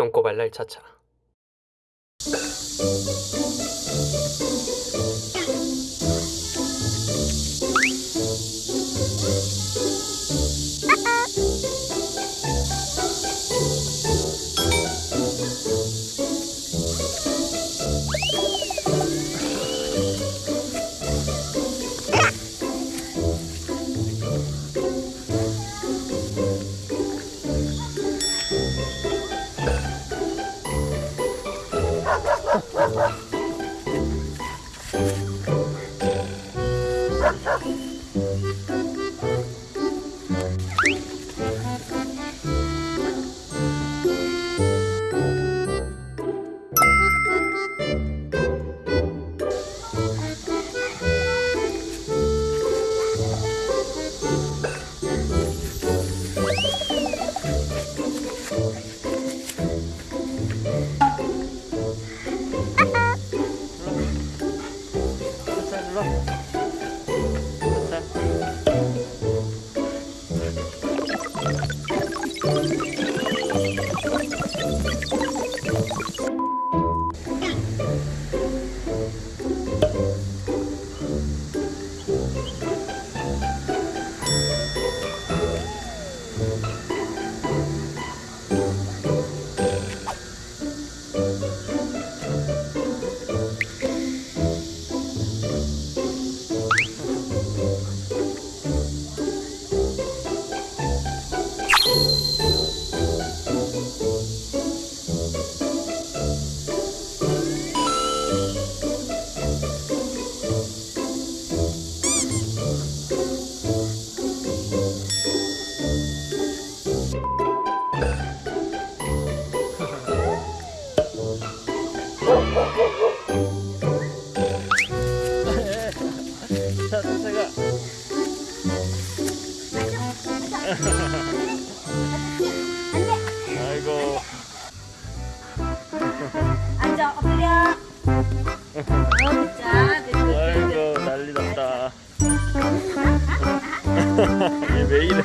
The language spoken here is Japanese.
똥꼬발랄 차차 Thank you. 들어. 됐다. Ha ha ha. 어, 자 아이고 난리 났다. 얘 왜 이래